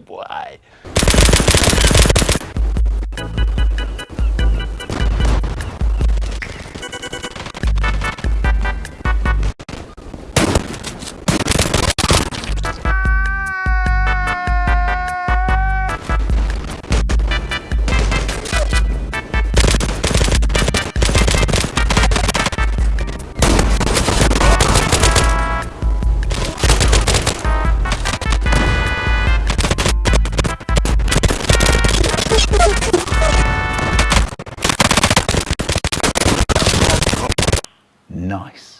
boy. Nice.